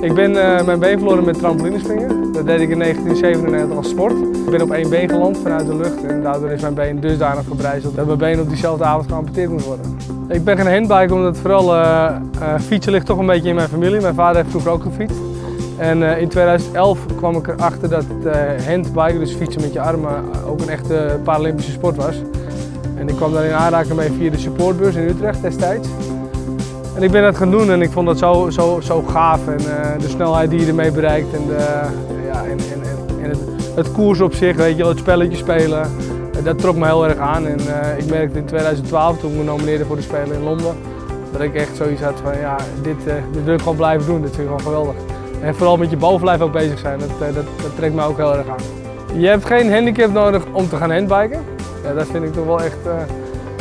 Ik ben mijn been verloren met trampolinespringen. Dat deed ik in 1997 als sport. Ik ben op één been geland vanuit de lucht en daardoor is mijn been dusdanig verbrijzeld dat mijn been op diezelfde avond geamputeerd moet worden. Ik ben geen handbiker omdat vooral uh, uh, fietsen ligt toch een beetje in mijn familie. Mijn vader heeft vroeger ook gefietst. En in 2011 kwam ik erachter dat handbiken, dus fietsen met je armen, ook een echte Paralympische sport was. En ik kwam daar in aanraking mee via de supportbeurs in Utrecht destijds. Ik ben dat gaan doen en ik vond dat zo, zo, zo gaaf. En uh, de snelheid die je ermee bereikt en, de, ja, en, en, het, het, koers op zich, weet je het spelletje spelen. Dat trok me heel erg aan. En uh, ik merkte in 2012, toen ik me nomineerde voor de Spelen in Londen, dat ik echt zoiets had van ja, dit, dit wil ik gewoon blijven doen. Dit vind ik gewoon geweldig. En vooral met je bovenlijf ook bezig zijn, dat, dat, dat trekt me ook heel erg aan. Je hebt geen handicap nodig om te gaan handbiken. Ja, dat vind ik toch wel echt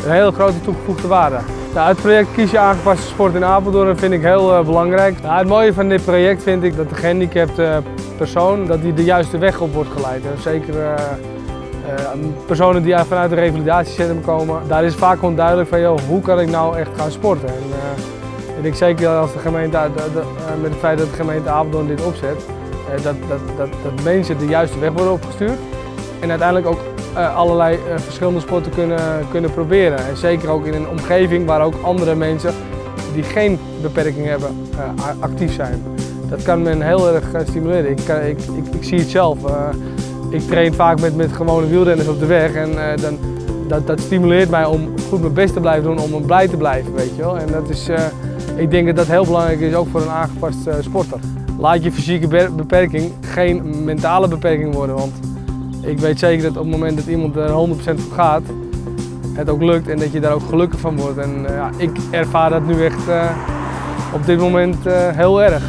een hele grote toegevoegde waarde. Het project Kies je aangepaste sport in Apeldoorn vind ik heel uh, belangrijk. Het mooie van dit project vind ik dat de gehandicapte persoon dat die de juiste weg op wordt geleid. Zeker uh, personen die vanuit de revalidatiecentrum komen, daar is vaak onduidelijk van joh, hoe kan ik nou echt gaan sporten. En, ik denk zeker als de gemeente, de, met het feit dat de gemeente Apeldoorn dit opzet, dat, dat, dat, dat mensen de juiste weg worden opgestuurd. En uiteindelijk ook allerlei uh, verschillende sporten kunnen, kunnen proberen. En zeker ook in een omgeving waar ook andere mensen die geen beperking hebben uh, actief zijn. Dat kan men heel erg stimuleren. Ik, ik, ik, zie het zelf. ik train vaak met, met gewone wielrenners op de weg en dan, dat, dat stimuleert mij om goed mijn best te blijven doen, om blij te blijven. Weet je wel? En dat is, ik denk dat dat heel belangrijk is, ook voor een aangepast sporter. Laat je fysieke beperking geen mentale beperking worden. Want ik weet zeker dat op het moment dat iemand er 100% voor gaat, het ook lukt en dat je daar ook gelukkig van wordt. En uh, ja, ik ervaar dat nu echt uh, op dit moment uh, heel erg.